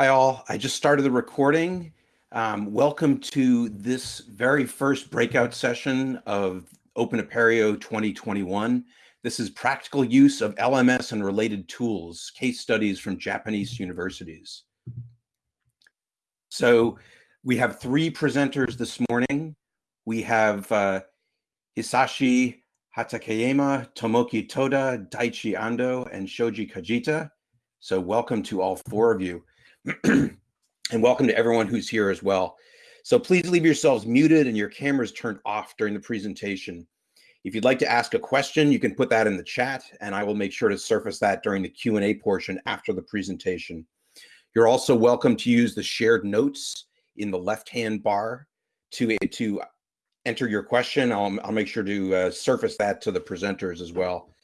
Hi all, I just started the recording. Um, welcome to this very first breakout session of Open Apereo 2021. This is practical use of LMS and related tools, case studies from Japanese universities. So we have three presenters this morning. We have uh, Hisashi Hatakeyama, Tomoki Toda, Daichi Ando, and Shoji Kajita. So welcome to all four of you. and welcome to everyone who's here as well. So please leave yourselves muted and your cameras turned off during the presentation. If you'd like to ask a question, you can put that in the chat and I will make sure to surface that during the Q&A portion after the presentation. You're also welcome to use the shared notes in the left-hand bar to, to enter your question. I'll, I'll make sure to uh, surface that to the presenters as well.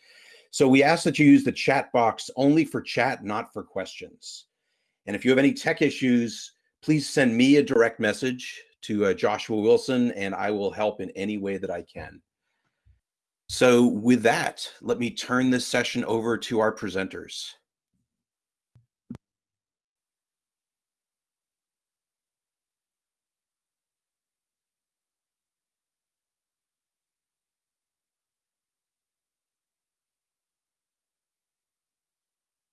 So we ask that you use the chat box only for chat, not for questions. And if you have any tech issues, please send me a direct message to uh, Joshua Wilson and I will help in any way that I can. So with that, let me turn this session over to our presenters.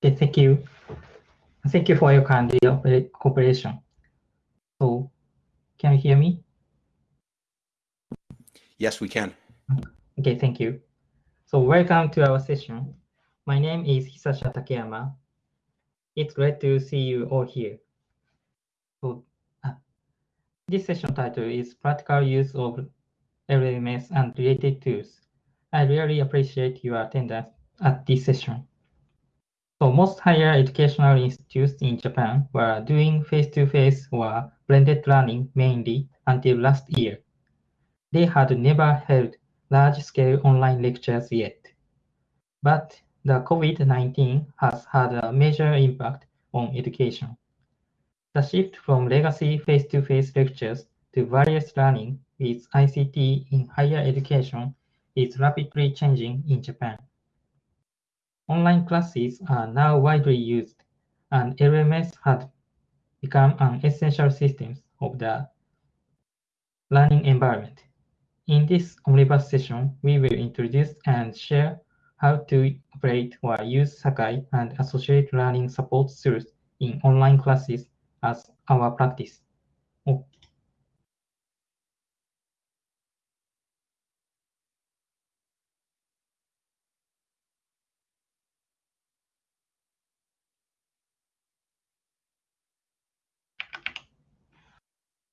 Okay, thank you. Thank you for your kind cooperation. So, can you hear me? Yes, we can. Okay, thank you. So, welcome to our session. My name is Hisashi Hatakeyama. It's great to see you all here. So, uh, this session title is Practical Use of LMS and Related Tools. I really appreciate your attendance at this session. So most higher educational institutes in Japan were doing face-to-face or blended learning mainly until last year. They had never held large-scale online lectures yet. But the COVID-19 has had a major impact on education. The shift from legacy face-to-face -face lectures to various learning with ICT in higher education is rapidly changing in Japan. Online classes are now widely used, and LMS has become an essential system of the learning environment. In this omnibus session, we will introduce and share how to operate or use Sakai and associated learning support tools in online classes as our practice. Oh.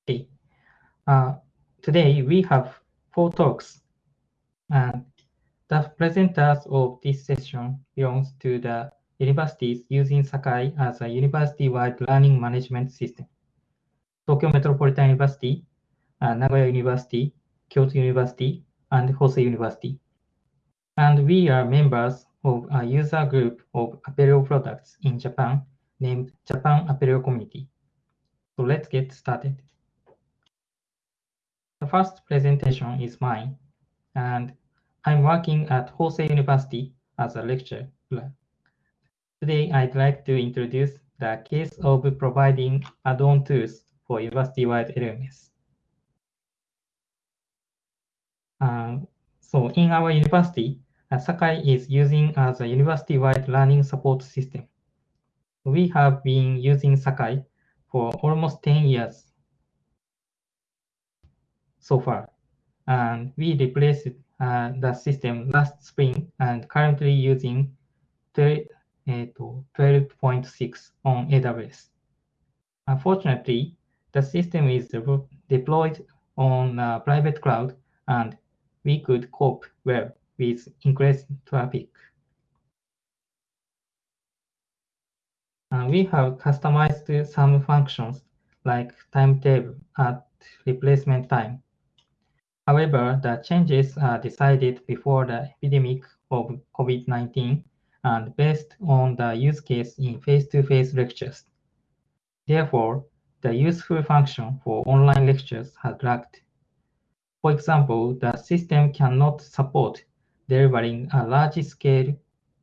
Okay. Uh, today we have four talks, and the presenters of this session belongs to the universities using Sakai as a university-wide learning management system. Tokyo Metropolitan University, uh, Nagoya University, Kyoto University, and Hosei University. And we are members of a user group of Apereo products in Japan named Japan Apereo Community. So let's get started. The first presentation is mine, and I'm working at Hosei University as a lecturer. Today, I'd like to introduce the case of providing add-on tools for university-wide LMS. Um, so in our university, Sakai is using as a university-wide learning support system. We have been using Sakai for almost 10 years so far. And we replaced uh, the system last spring and currently using 12.6 on AWS. Unfortunately, the system is de deployed on a private cloud and we could cope well with increased traffic. And we have customized some functions like timetable at replacement time However, the changes are decided before the epidemic of COVID-19 and based on the use case in face-to-face -face lectures. Therefore, the useful function for online lectures has lacked. For example, the system cannot support delivering a large scale,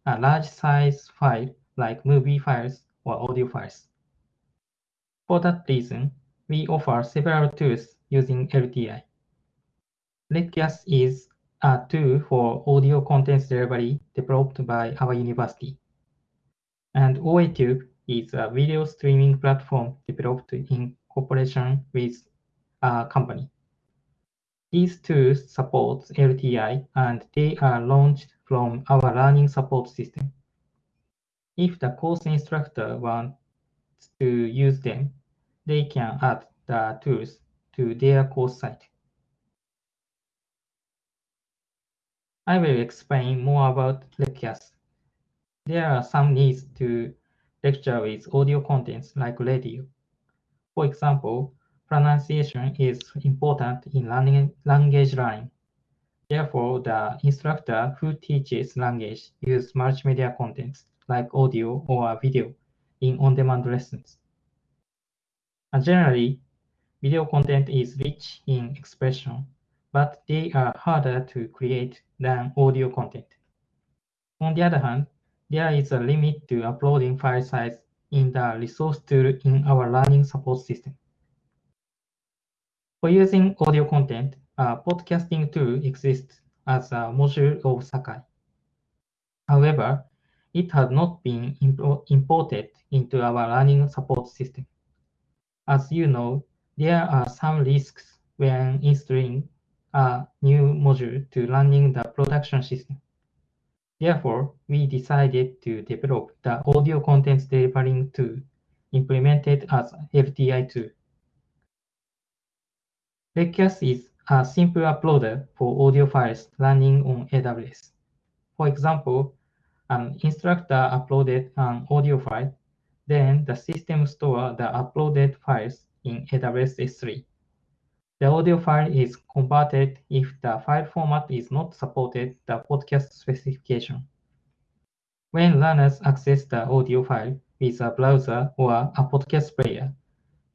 a large size file like movie files or audio files. For that reason, we offer several tools using LTI. Leckias is a tool for audio contents delivery developed by our university. And OATube is a video streaming platform developed in cooperation with a company. These tools support LTI and they are launched from our learning support system. If the course instructor wants to use them, they can add the tools to their course site. I will explain more about Leckias. There are some needs to lecture with audio contents like radio. For example, pronunciation is important in learning language learning. Therefore, the instructor who teaches language use multimedia contents like audio or video in on-demand lessons. And generally, video content is rich in expression, but they are harder to create than audio content. On the other hand, there is a limit to uploading file size in the resource tool in our learning support system. For using audio content, a podcasting tool exists as a module of Sakai. However, it has not been imported into our learning support system. As you know, there are some risks when installing a new module to running the production system. Therefore, we decided to develop the audio contents delivering tool implemented as LTI tool. Leckias is a simple uploader for audio files running on AWS. For example, an instructor uploaded an audio file, then the system stores the uploaded files in AWS S3. The audio file is converted if the file format is not supported the podcast specification. When learners access the audio file with a browser or a podcast player,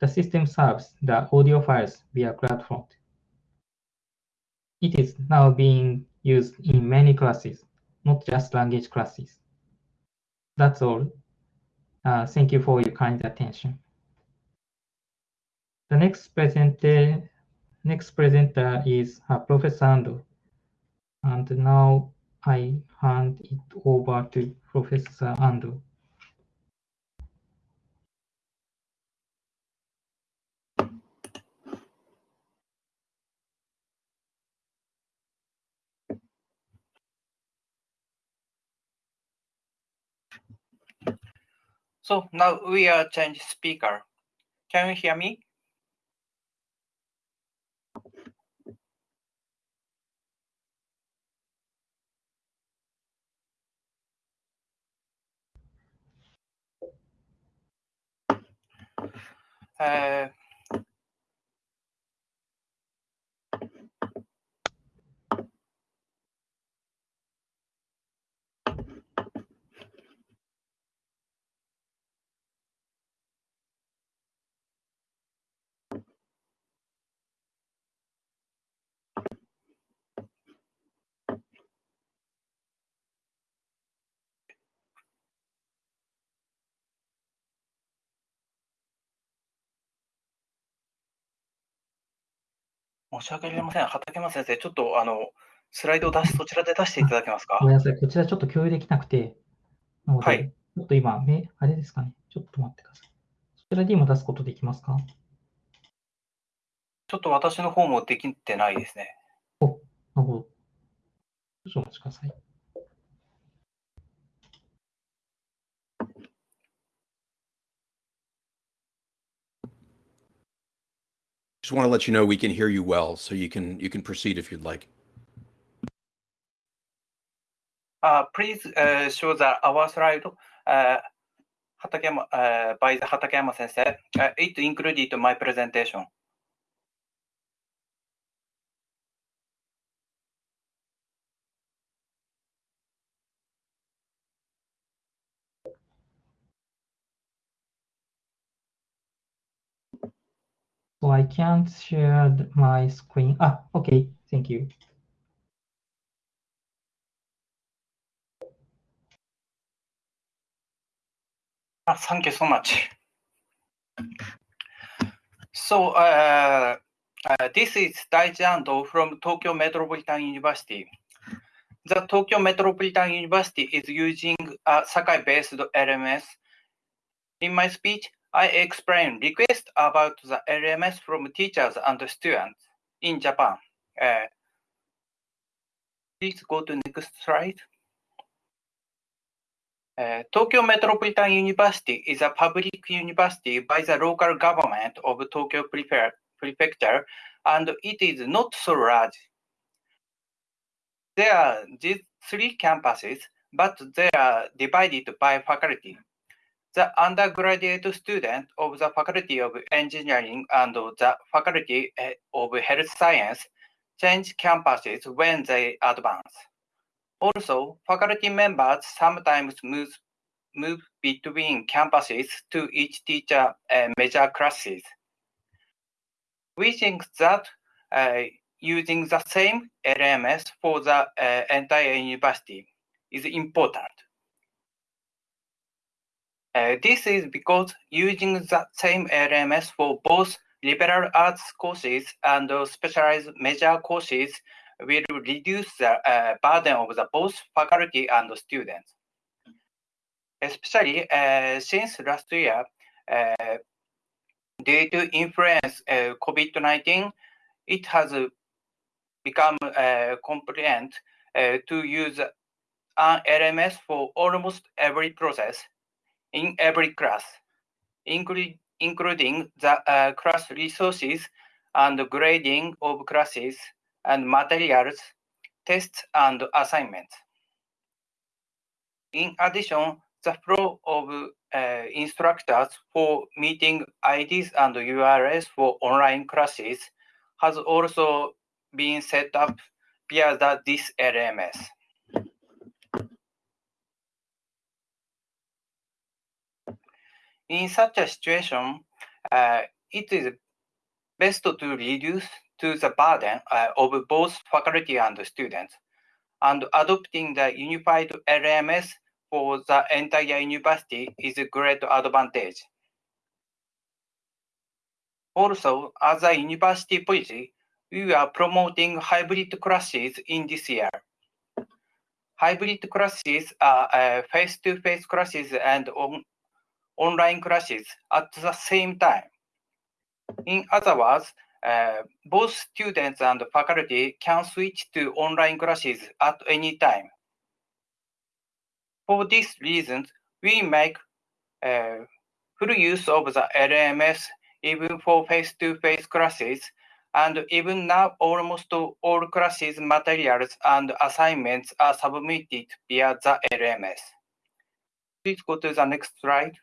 the system serves the audio files via CloudFront. It is now being used in many classes, not just language classes. That's all. Uh, thank you for your kind attention. The next presenter Next presenter is uh, Professor Ando. And now I hand it over to Professor Ando. So now we are change speaker. Can you hear me? Uh, 申し訳ありません。畠山先生、ちょっとあのスライドを出し、そちらで出していただけますか？ごめんなさい。こちらちょっと共有できなくて、はいちょっと今、めあれですかね。ちょっと待ってください。そちらで今出すことできますか？ちょっと私の方もできてないですね。なるほど。少々お待ちください。Just want to let you know we can hear you well, so you can you can proceed if you'd like. Uh, please uh, show the our slide. Uh, Hatakema, uh, by the Hatakeyama sensei. Uh, it included my presentation. So I can't share my screen. Ah, okay. Thank you. Ah, thank you so much. So uh, uh, this is Daichi Ando from Tokyo Metropolitan University. The Tokyo Metropolitan University is using a Sakai-based LMS. In my speech, I explain requests about the LMS from teachers and students in Japan. Uh, please go to next slide. Uh, Tokyo Metropolitan University is a public university by the local government of Tokyo Prefecture, and it is not so large. There are these three campuses, but they are divided by faculty. The undergraduate student of the Faculty of Engineering and the Faculty of Health Science change campuses when they advance. Also, faculty members sometimes move, move between campuses to each teacher uh, major classes. We think that uh, using the same LMS for the uh, entire university is important. Uh, this is because using the same LMS for both liberal arts courses and specialized major courses will reduce the uh, burden of the both faculty and students. Especially uh, since last year, uh, due to influence uh, COVID-19, it has become uh, compliant uh, to use an LMS for almost every process in every class, including including the uh, class resources and grading of classes and materials, tests, and assignments. In addition, the flow of uh, instructors for meeting IDs and URLs for online classes has also been set up via the, this LMS. In such a situation, uh, it is best to reduce to the burden uh, of both faculty and students, and adopting the unified LMS for the entire university is a great advantage. Also, as a university policy, we are promoting hybrid classes in this year. Hybrid classes are face-to-face -face classes and on online classes at the same time. In other words, uh, both students and faculty can switch to online classes at any time. For these reasons, we make uh, full use of the LMS even for face-to-face -face classes, and even now almost all classes materials and assignments are submitted via the LMS. Please go to the next slide.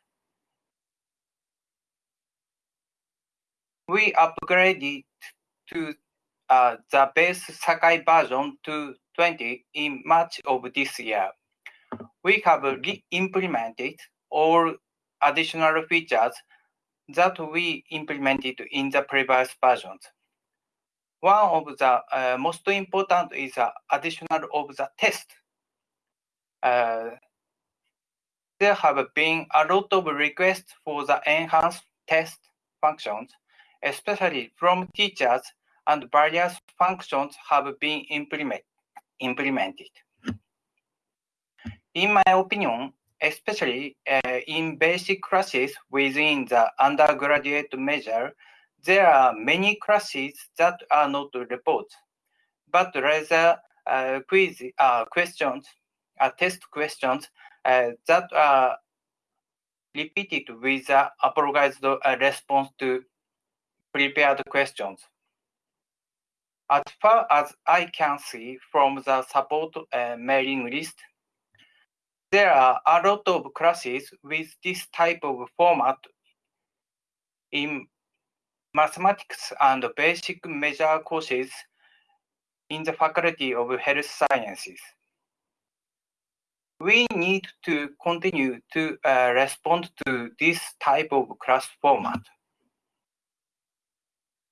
We upgraded to uh, the base Sakai version to 20 in March of this year. We have re-implemented all additional features that we implemented in the previous versions. One of the uh, most important is the additional of the test. Uh, there have been a lot of requests for the enhanced test functions especially from teachers, and various functions have been implement, implemented. In my opinion, especially uh, in basic classes within the undergraduate measure, there are many classes that are not reports, but rather uh, quiz uh, questions, uh, test questions that are repeated with the apologized response to prepared questions. As far as I can see from the support uh, mailing list, there are a lot of classes with this type of format in mathematics and basic measure courses in the Faculty of Health Sciences. We need to continue to uh, respond to this type of class format.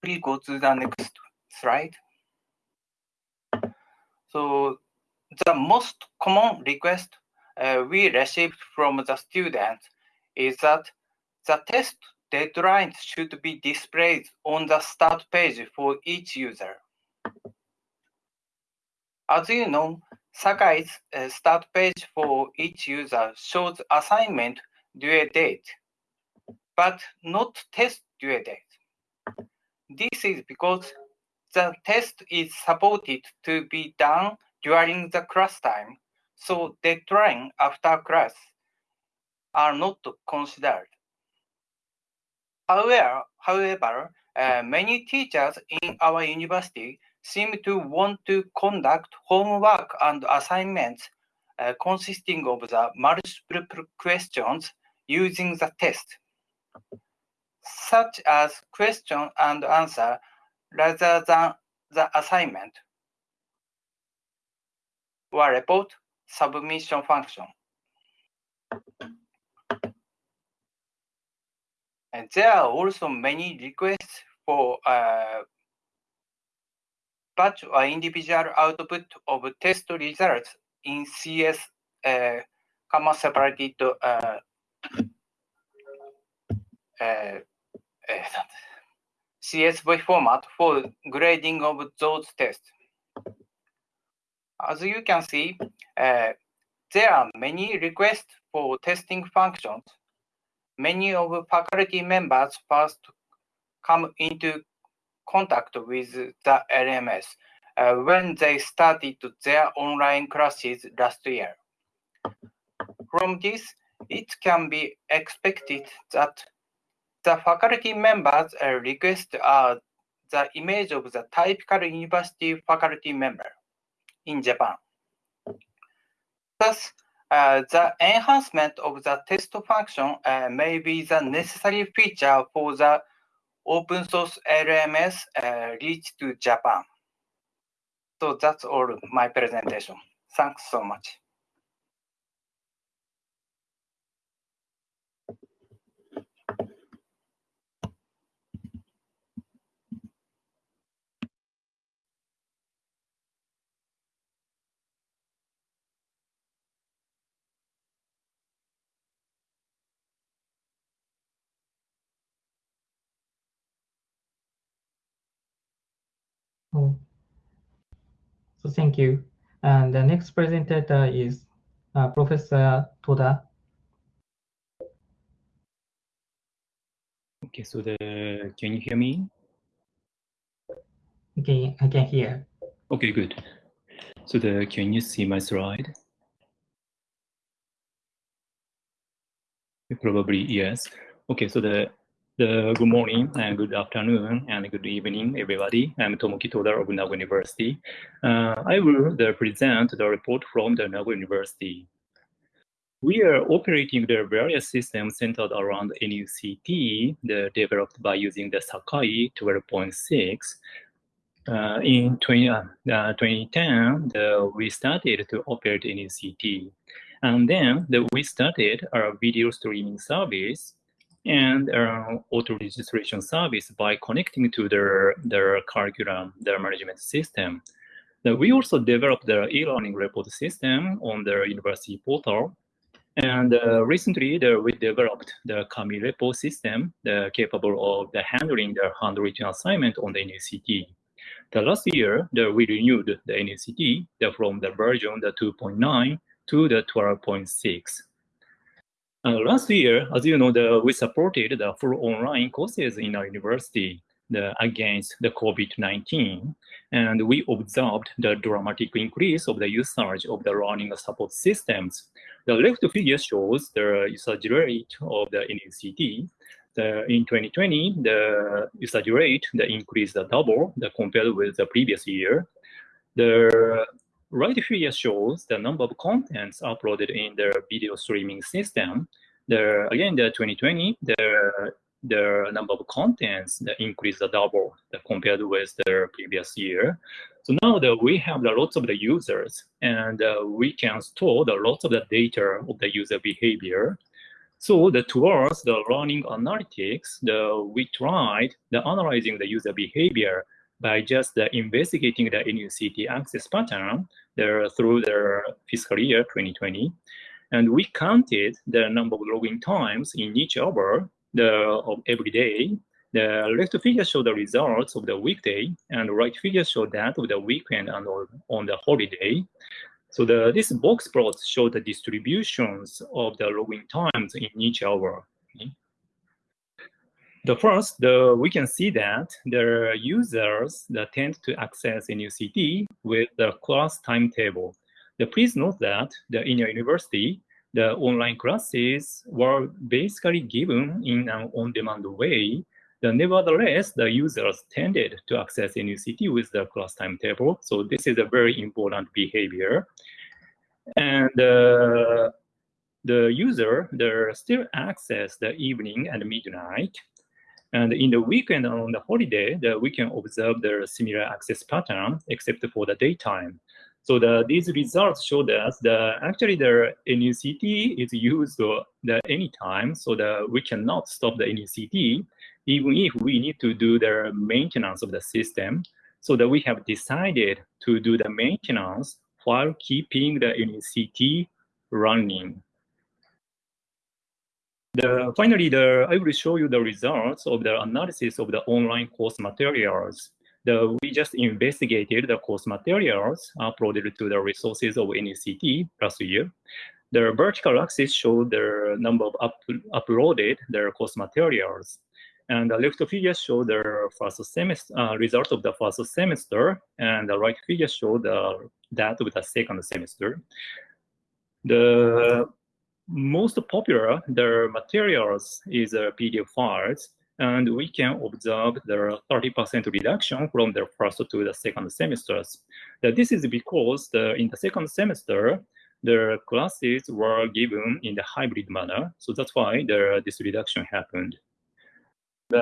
Please go to the next slide. So the most common request uh, we received from the students is that the test deadlines should be displayed on the start page for each user. As you know, Sakai's uh, start page for each user shows assignment due date, but not test due date. This is because the test is supported to be done during the class time, so deadline after class are not considered. However, however uh, many teachers in our university seem to want to conduct homework and assignments uh, consisting of the multiple questions using the test, such as question and answer rather than the assignment or report submission function. And there are also many requests for uh, batch or individual output of test results in CS uh, comma separated uh, uh, CSV format for grading of those tests. As you can see, uh, there are many requests for testing functions. Many of faculty members first come into contact with the LMS uh, when they started their online classes last year. From this, it can be expected that the faculty members' uh, request are the image of the typical university faculty member in Japan. Thus, uh, the enhancement of the test function uh, may be the necessary feature for the open source LMS uh, reach to Japan. So that's all my presentation. Thanks so much. Oh. So thank you. And the next presenter is uh, Professor Toda. Okay, so the can you hear me? Okay, I can hear. Okay, good. So the can you see my slide? Probably yes. Okay, so the good morning and good afternoon and good evening, everybody. I'm Tomoki Toda of Nagoya University. Uh, I will present the report from the Nagoya University. We are operating the various systems centered around NUCT, the, developed by using the Sakai 12.6. Uh, in 20, uh, 2010, the, we started to operate NUCT. And then the, we started our video streaming service and uh, auto registration service by connecting to their, their curriculum, their management system. we also developed the e-learning report system on the university portal. And uh, recently, the, we developed the Kami repo system the, capable of the handling the handwritten assignment on the NUCT. The last year, the, we renewed the NUCT the, from the version the 2.9 to the 12.6. Last year, as you know, the, we supported the full online courses in our university the, against the COVID-19, and we observed the dramatic increase of the usage of the learning support systems. The left figure shows the usage rate of the NUCT. The, in 2020, the usage rate the increased double the, compared with the previous year. The right figure shows the number of contents uploaded in the video streaming system. The, again, the 2020, the, the number of contents that increased double compared with the previous year. So now that we have the lots of the users and uh, we can store the lots of the data of the user behavior. So the towards the learning analytics, the, we tried the analyzing the user behavior by just the investigating the NUCT access pattern there through the fiscal year 2020. And we counted the number of login times in each hour the of every day. The left figure show the results of the weekday, and the right figure show that of the weekend and on the holiday. So the this box plots show the distributions of the login times in each hour. Okay. The first, the, we can see that the users that tend to access NUCT with the class timetable. The, please note that the, in your university, the online classes were basically given in an on-demand way. The, nevertheless, the users tended to access NUCT with the class timetable. So this is a very important behavior. And uh, the user, they still access the evening and midnight. And in the weekend on the holiday, the, we can observe the similar access pattern except for the daytime. So the, these results show us that the, actually the NUCT is used the anytime, so that we cannot stop the NUCT, even if we need to do the maintenance of the system. So that we have decided to do the maintenance while keeping the NUCT running. The, finally, the, I will show you the results of the analysis of the online course materials the, we just investigated the course materials uploaded to the resources of NUCT last year. The vertical axis showed the number of up, uploaded their course materials. And the left figure show the first semester uh, result of the first semester, and the right figure show the that of the second semester. The most popular the materials is uh, PDF files, and we can observe the 30% reduction from the first to the second semesters. This is because the, in the second semester, the classes were given in the hybrid manner. So that's why the, this reduction happened.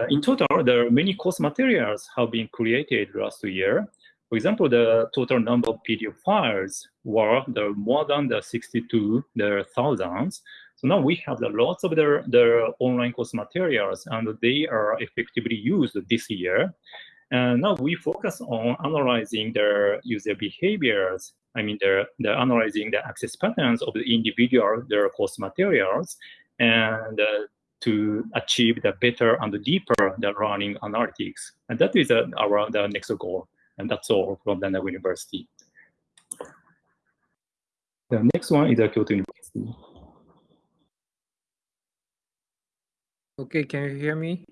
In total, there are many course materials have been created last year. For example, the total number of PDF files were the more than the 62 the thousands. So now we have the lots of the, the online course materials and they are effectively used this year. And now we focus on analyzing their user behaviors. I mean, they're, they're analyzing the access patterns of the individual their course materials and uh, to achieve the better and deeper the learning analytics. And that is uh, our the next goal. And that's all from the University. The next one is the Kyoto University. Okay, can you hear me?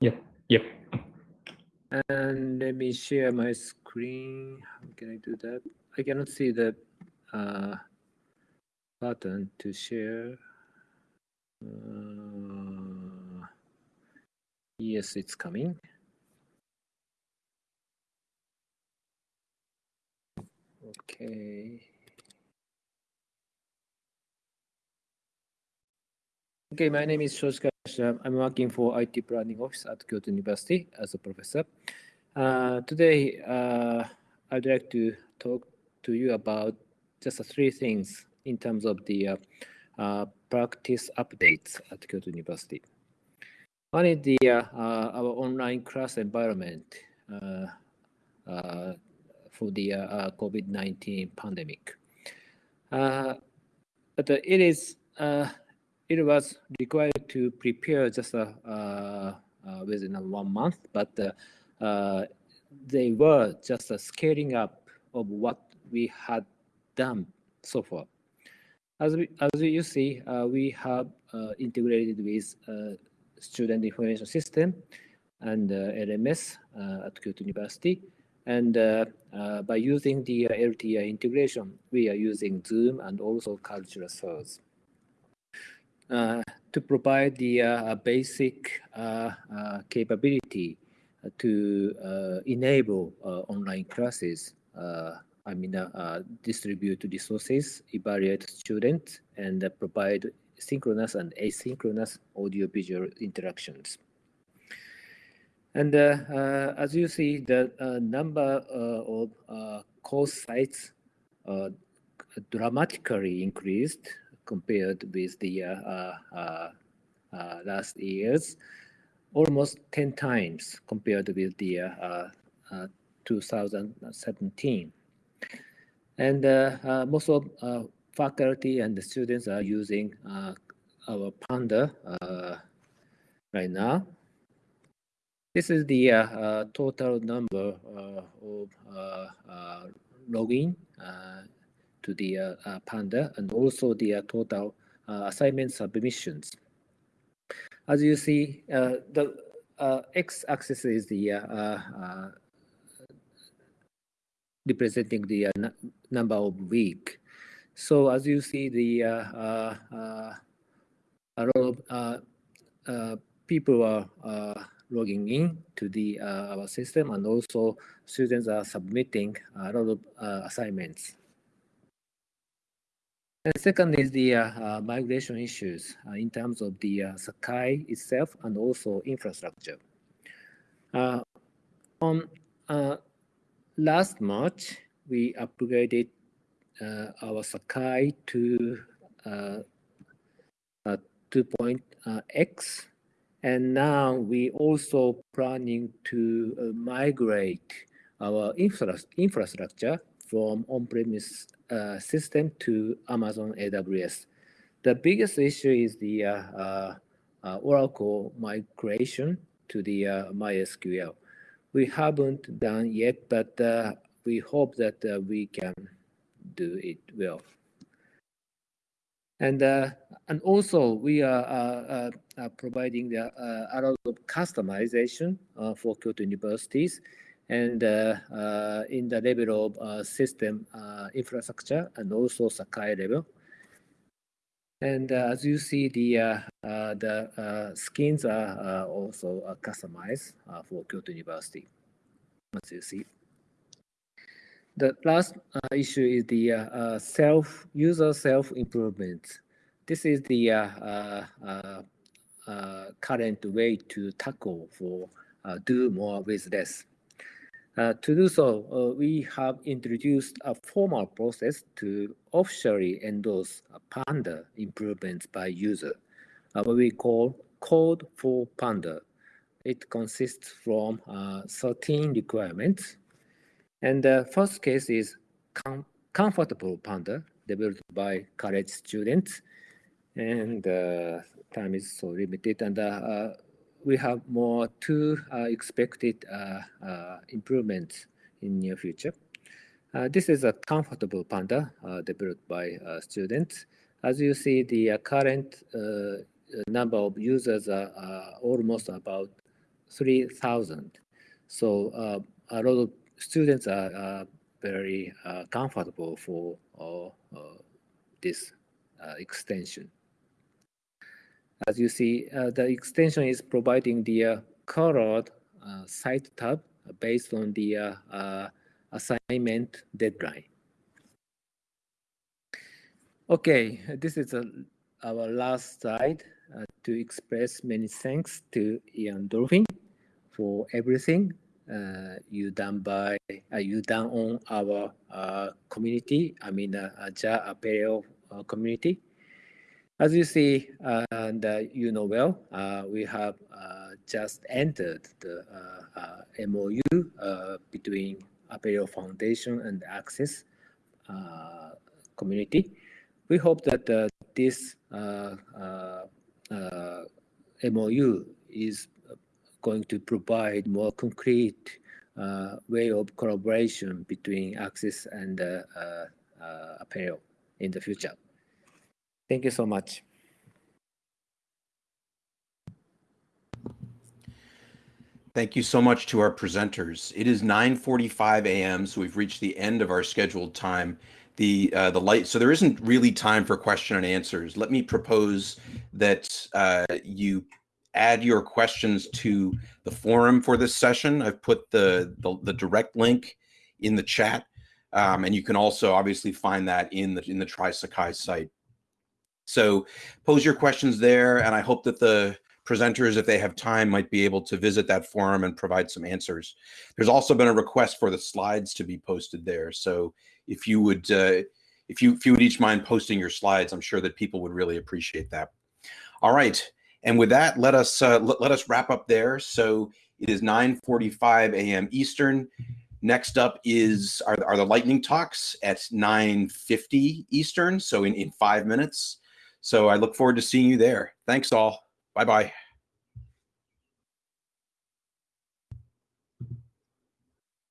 Yep, yep. And let me share my screen. How can I do that? I cannot see the uh, button to share. Uh, yes, it's coming. Okay. Okay, my name is Shoshika. I'm working for IT Planning Office at Kyoto University as a professor. Uh, today, uh, I'd like to talk to you about just three things in terms of the uh, uh practice updates at Kyoto University. One is the uh, uh, our online class environment for the uh, uh, COVID-19 pandemic. Uh, but it is it was required to prepare just uh, uh, within one month, but uh, they were just a scaling up of what we had done so far. As, we, as you see, we have integrated with student information system and LMS at Kyoto University. And uh, uh, by using the uh, LTI integration, we are using Zoom and also Kaltura source. Uh, to provide the uh, basic uh, capability to enable online classes. I mean, distribute resources, evaluate students, and provide synchronous and asynchronous audio-visual interactions. And uh, uh, as you see, the uh, number of course sites dramatically increased compared with the uh, uh, uh, last years, almost 10 times compared with the 2017. And most of faculty and the students are using our Panda right now. This is the uh, uh, total number uh, of uh, uh, login uh, to the Panda and also the total assignment submissions. As you see, the x-axis is the representing the number of week. So as you see, the a lot of people are logging in to the uh, our system and also students are submitting a lot of uh, assignments. And second is the uh, uh migration issues uh, in terms of the uh, Sakai itself and also infrastructure. on last March, we upgraded our Sakai to 2.x and now we also planning to uh, migrate our infra infrastructure from on-premise uh, system to Amazon AWS. The biggest issue is the uh, uh, uh Oracle migration to the uh, MySQL. We haven't done yet, but we hope that we can do it well. And uh, and also we are uh, uh, uh providing the, uh, a lot of customization uh, for Kyoto universities and in the level of system infrastructure and also Sakai level. And as you see, the the skins are also customized for Kyoto University, as you see. The last uh, issue is the uh, uh, self user self improvement. This is the uh, uh, uh, current way to tackle for do more with less. to do so, we have introduced a formal process to officially endorse Panda improvements by user, what we call Code for Panda. It consists from 13 requirements and the first case is com comfortable panda developed by college students. And uh, time is so limited. And uh, uh we have more two uh, expected uh, improvements in near future. this is a comfortable panda developed by students. As you see, the current number of users are almost about 3,000. So a lot of students are, are very uh, comfortable for uh, this uh, extension. As you see, the extension is providing the colored site tab based on the assignment deadline. Okay, this is a, our last slide uh, to express many thanks to Ian Dolphin for everything you done by uh, you done on our uh, community. I mean, uh, Ja Apereo uh, community. As you see, uh, and uh, you know well, we have just entered the MOU between Apereo Foundation and AXIES community. We hope that this MOU is going to provide more concrete uh, way of collaboration between AXIES and uh, uh, Apereo in the future. Thank you so much. Thank you so much to our presenters. It is 9:45 a.m., so we've reached the end of our scheduled time. The uh, the light, so there isn't really time for question and answers. Let me propose that uh, you add your questions to the forum for this session. I've put the, the, the direct link in the chat. Um, and you can also obviously find that in the in the Try Sakai site. So pose your questions there, and I hope that the presenters, if they have time, might be able to visit that forum and provide some answers. There's also been a request for the slides to be posted there. So if you would, uh, if you if you would each mind posting your slides, I'm sure that people would really appreciate that. All right. And with that, let us uh, let, us wrap up there. So it is 9:45 a.m. Eastern. Next up is are, are the lightning talks at 9:50 Eastern. So in in five minutes. So I look forward to seeing you there. Thanks all. Bye bye.